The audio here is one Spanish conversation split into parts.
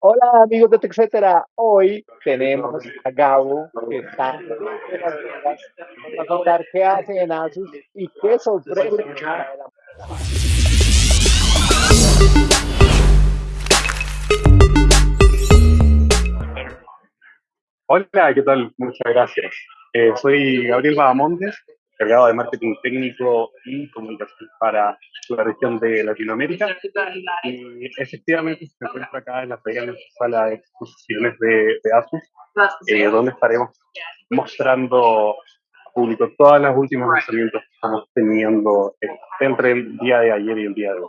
Hola amigos de TechCetera, hoy tenemos a Gabo que está de las Vegas, nos va a contar qué hace en Asus y qué sorpresa Hola, ¿qué tal? Muchas gracias. Eh, soy Gabriel Bahamondes, encargado de marketing técnico y comunicación para la región de Latinoamérica. Y efectivamente me encuentro acá en la pequeña sala de exposiciones de, de Asus, eh, donde estaremos mostrando al público todos los últimos lanzamientos que estamos teniendo entre el día de ayer y el día de hoy.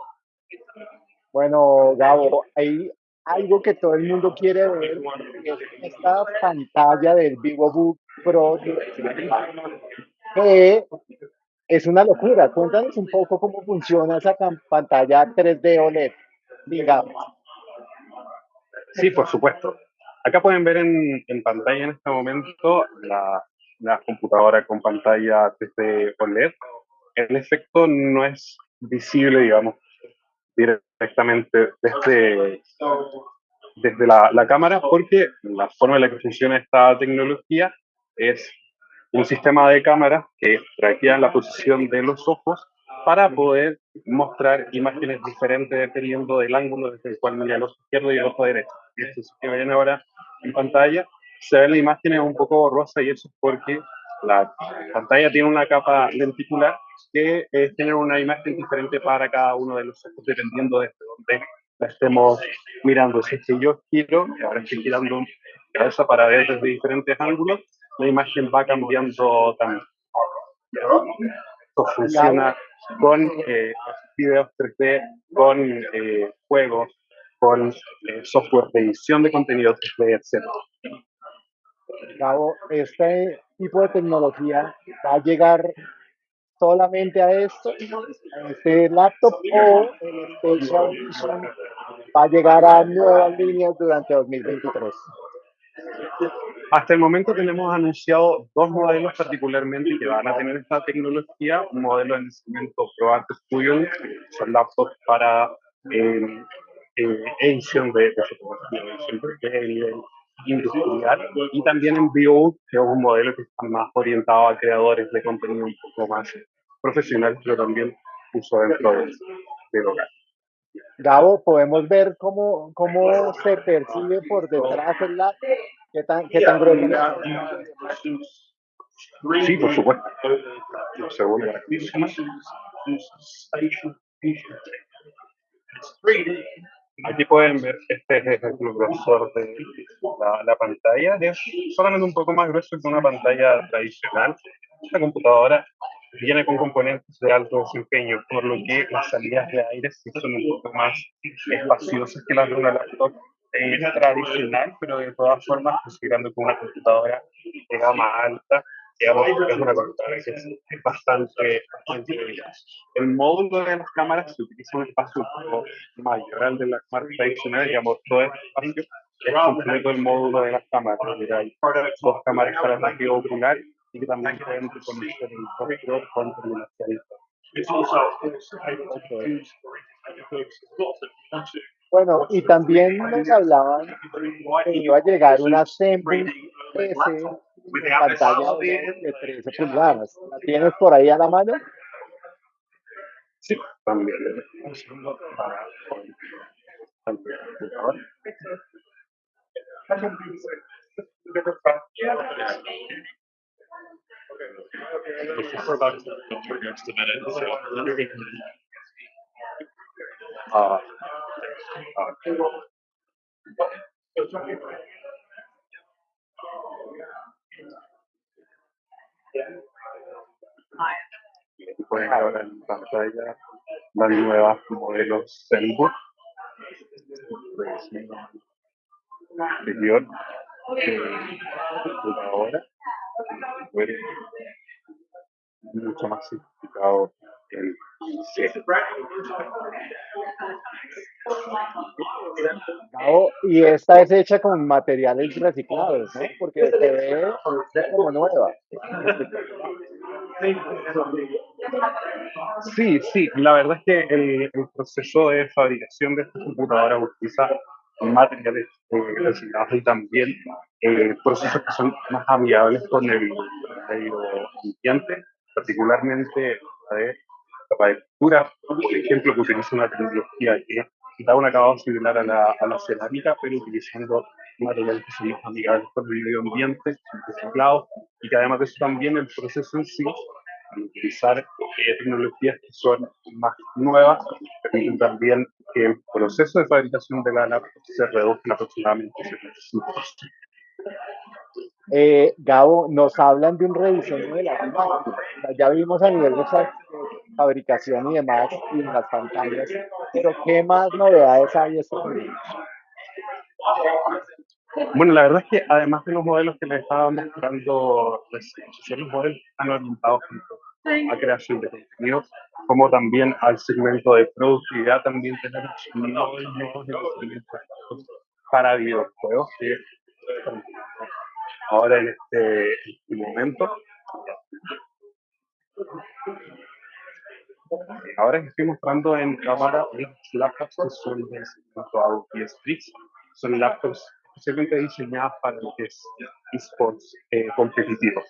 Bueno, Gabo, hay algo que todo el mundo quiere ver, es esta pantalla del VivoBook Pro 16, que es una locura. Cuéntanos un poco cómo funciona esa pantalla 3D OLED, digamos. Sí, por supuesto. Acá pueden ver en, en pantalla en este momento la, la computadora con pantalla 3D OLED. El efecto no es visible, digamos, directamente desde, desde la, la cámara porque la forma en la que funciona esta tecnología es un sistema de cámaras que traquea la posición de los ojos para poder mostrar imágenes diferentes dependiendo del ángulo desde el cual mira el ojo izquierdo y el ojo derecho. Y esto que ven ahora en pantalla, se ven las imágenes un poco borrosas y eso es porque la pantalla tiene una capa lenticular que eh, genera una imagen diferente para cada uno de los ojos dependiendo desde dónde la estemos mirando. Si es que yo giro, ahora estoy girando cabeza para ver desde diferentes ángulos, la imagen va cambiando también. Esto funciona con eh, videos 3D, con eh, juegos, con eh, software de edición de contenido 3D, etc. Gabo, este tipo de tecnología va a llegar solamente a esto, a este laptop, o el va a llegar a nuevas líneas durante 2023. Hasta el momento tenemos anunciado dos modelos particularmente que van a tener esta tecnología. Un modelo en ese momento ProArt Studio, son laptops para eh, eh, de, de de nivel industrial. Y también en View, que es un modelo que está más orientado a creadores de contenido un poco más profesional, pero también uso dentro de, del hogar. Gabo, podemos ver cómo, cómo se percibe por detrás el qué tan, qué tan. Sí, por supuesto. Para que Aquí pueden ver este es el grosor de la, la pantalla. Es solamente un poco más grueso que una pantalla tradicional. Esta computadora viene con componentes de alto desempeño, por lo que las salidas de aire sí son un poco más espaciosas que las de una laptop eh, tradicional, pero de todas formas, considerando que una computadora de gama alta, digamos, es una computadora que es, es bastante. El módulo de las cámaras se utiliza un espacio mayor al de las cámaras tradicionales, digamos, todo este espacio es completo el módulo de las cámaras. Hay dos cámaras para el ocular y que también pueden reconocer el rostro con terminación. Bueno, y también nos hablaban que iba a llegar una ZenBook con pantalla de 13 pulgadas. ¿La tienes por ahí a la mano? Sí, también. Un segundo para poder- computador. Ah, ah, y pueden ahora en pantalla las nuevas modelos ZenBook anterior que computadora fue mucho más simplificado y esta es hecha con materiales reciclados, ¿no? Porque se ve como nueva. Sí, sí, la verdad es que el, proceso de fabricación de esta computadora utiliza materiales eh, y también eh, procesos que son más amigables con el medio ambiente, particularmente la la por ejemplo, que utiliza una tecnología que da un acabado similar a la, a la cerámica, pero utilizando materiales que son más amigables con el medio ambiente, reciclados, y que además de eso también el proceso en sí, utilizar eh, tecnologías que son más nuevas, permiten también que el proceso de fabricación de la laptop se reduzca aproximadamente 75%. Eh, Gabo, nos hablan de un rediseño de las máquinas. Ya vimos a nivel de fabricación y demás, y en las pantallas, pero ¿qué más novedades hay este año? Bueno, la verdad es que además de los modelos que les estaba mostrando, son los modelos están orientados a creación de contenido, como también al segmento de productividad, también tenemos nuevos, nuevos para videojuegos que ahora en este, este momento. Ahora estoy mostrando en cámara unas laptops que son de y Strix. Son laptops especialmente diseñadas para lo que es esports eh, competitivos.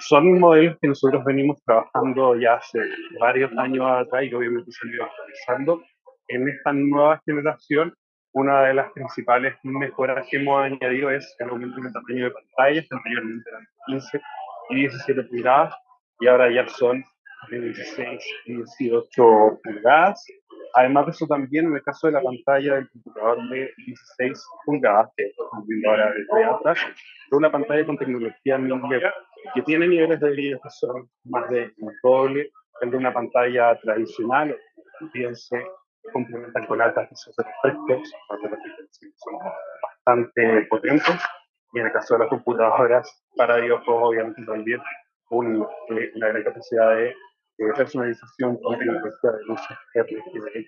Son modelos que nosotros venimos trabajando ya hace varios años atrás y obviamente se han ido actualizando. En esta nueva generación, una de las principales mejoras que hemos añadido es el aumento en el tamaño de pantallas, anteriormente eran 15 y 17 pulgadas y ahora ya son de 16 y 18 pulgadas Además de eso también, en el caso de la pantalla del computador de 16 pulgadas, que estamos viendo ahora desde atrás, es una pantalla con tecnología que tiene niveles de brillo que son más de doble el de una pantalla tradicional. También se complementan con altas de refrescos, son bastante potentes. Y en el caso de las computadoras para videojuegos, obviamente también un, eh, una gran capacidad de eh, personalización con tecnología de luz RGB,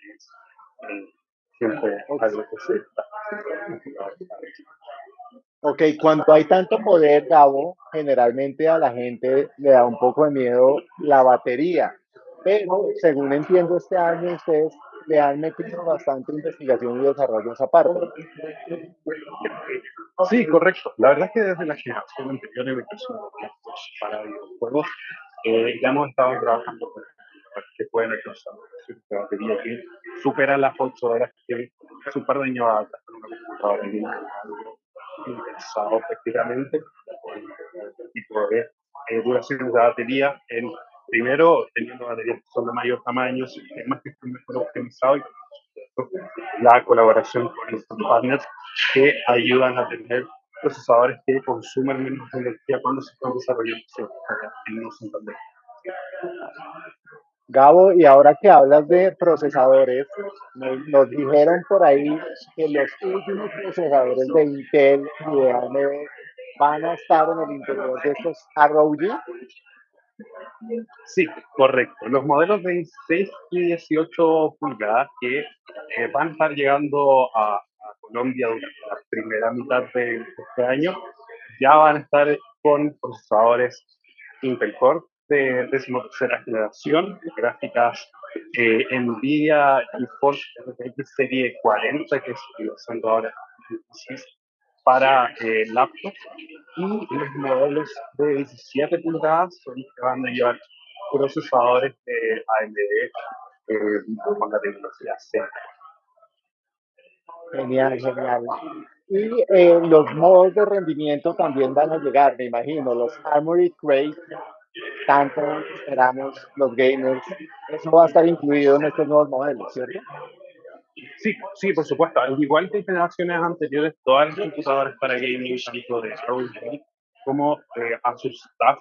siempre algo que se Ok, cuando hay tanto poder, Gabo, generalmente a la gente le da un poco de miedo la batería, pero según entiendo este año ustedes le han metido bastante investigación y desarrollo a esa parte. Sí, correcto. La verdad es que desde la generación anterior de para videojuegos eh, ya hemos estado trabajando con que pueden alcanzar una que supera las 8 horas que es un par de años atrás con una computadora algo interesado prácticamente tipo de eh, duración de batería en primero teniendo baterías que son de mayor tamaño, sistemas que están mejor optimizados y la colaboración con los partners que ayudan a tener procesadores que consumen menos energía cuando se están desarrollando en los Santander. Gabo, y ahora que hablas de procesadores, nos, dijeron por ahí que los últimos procesadores de Intel y de AMD van a estar en el interior de estos ROG. Sí, correcto. Los modelos de 16 y 18 pulgadas que eh, van a estar llegando a, Colombia durante la primera mitad de este año ya van a estar con procesadores Intel Core de decimotercera generación, gráficas eh, NVIDIA GeForce RTX Serie 40, que estoy usando ahora para eh, y los modelos de 17 pulgadas son los van a llevar procesadores AMD eh, con la tecnología C. Genial, genial. Y eh, los modos de rendimiento también van a llegar, me imagino, los Armory Crate tanto esperamos los gamers. Eso va a estar incluido en estos nuevos modelos, ¿cierto? Sí, sí, por supuesto. Al igual que en generaciones anteriores, todas las computadoras para gaming, tanto de ROG como eh, Asus Staff,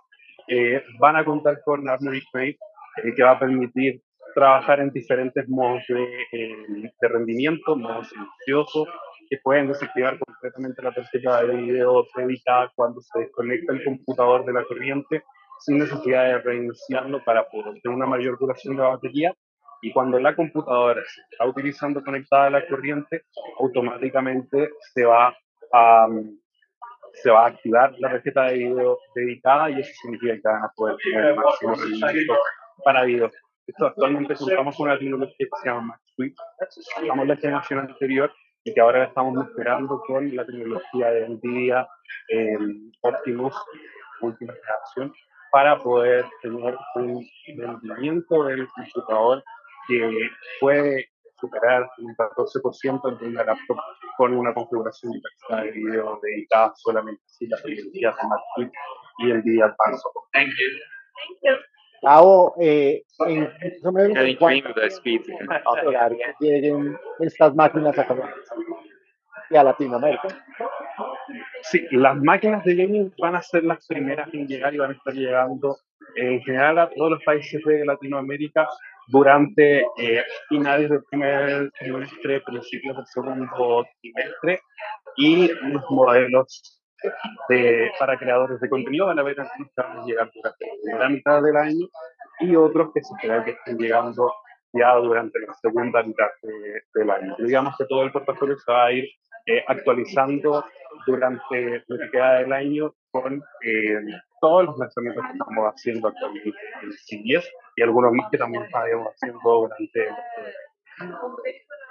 eh, van a contar con Armory Crate, eh, que va a permitir trabajar en diferentes modos de, eh, de rendimiento, modos silenciosos, que pueden desactivar completamente la tarjeta de video dedicada cuando se desconecta el computador de la corriente sin necesidad de reiniciarlo para poder tener una mayor duración de la batería. Y cuando la computadora se está utilizando conectada a la corriente, automáticamente se va a, se va a activar la tarjeta de video dedicada y eso significa que van a poder tener el máximo rendimiento para video. Esto actualmente contamos con una tecnología que se llama Max Estamos en la generación anterior y que ahora estamos mejorando con la tecnología de NVIDIA eh, Optimus última generación para poder tener un rendimiento del computador que puede superar un 14% en una laptop con una configuración de video dedicada solamente a las tecnologías de MacBook y el día Advanced. Thank you. Gabo, eh, en menos lleguen estas máquinas a Colombia y a Latinoamérica. Sí, las máquinas de gaming van a ser las primeras en llegar y van a estar llegando en general a todos los países de Latinoamérica durante eh, finales del primer trimestre, principios del segundo trimestre y los modelos de, para creadores de contenido van a ver algunos que van a llegar durante la primera mitad del año y otros que se esperan que estén llegando ya durante la segunda mitad del año. Digamos que todo el portafolio se va a ir eh, actualizando durante lo que queda del año con eh, todos los lanzamientos que estamos haciendo actualmente en CBS y algunos más que también estaremos haciendo durante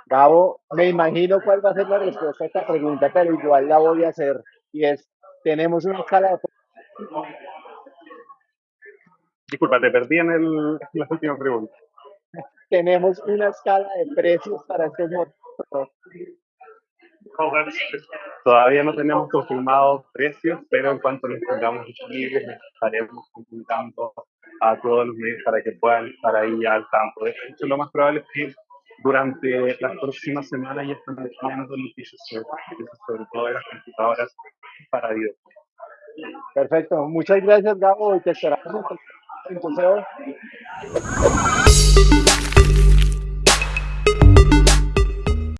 Gabo, me imagino cuál va a ser la respuesta a esta pregunta, pero igual la voy a hacer. Y es, tenemos una escala de... Disculpa, te perdí en el, la última pregunta. Tenemos una escala de precios para estos motos. Todavía no tenemos confirmados precios, pero en cuanto los tengamos disponibles, estaremos comunicando a todos los medios para que puedan estar ahí al tanto. De hecho, lo más probable es que durante las próximas semanas ya están dejando noticias sobre, sobre todo de las computadoras para video. Perfecto, muchas gracias Gabo y te esperamos en tu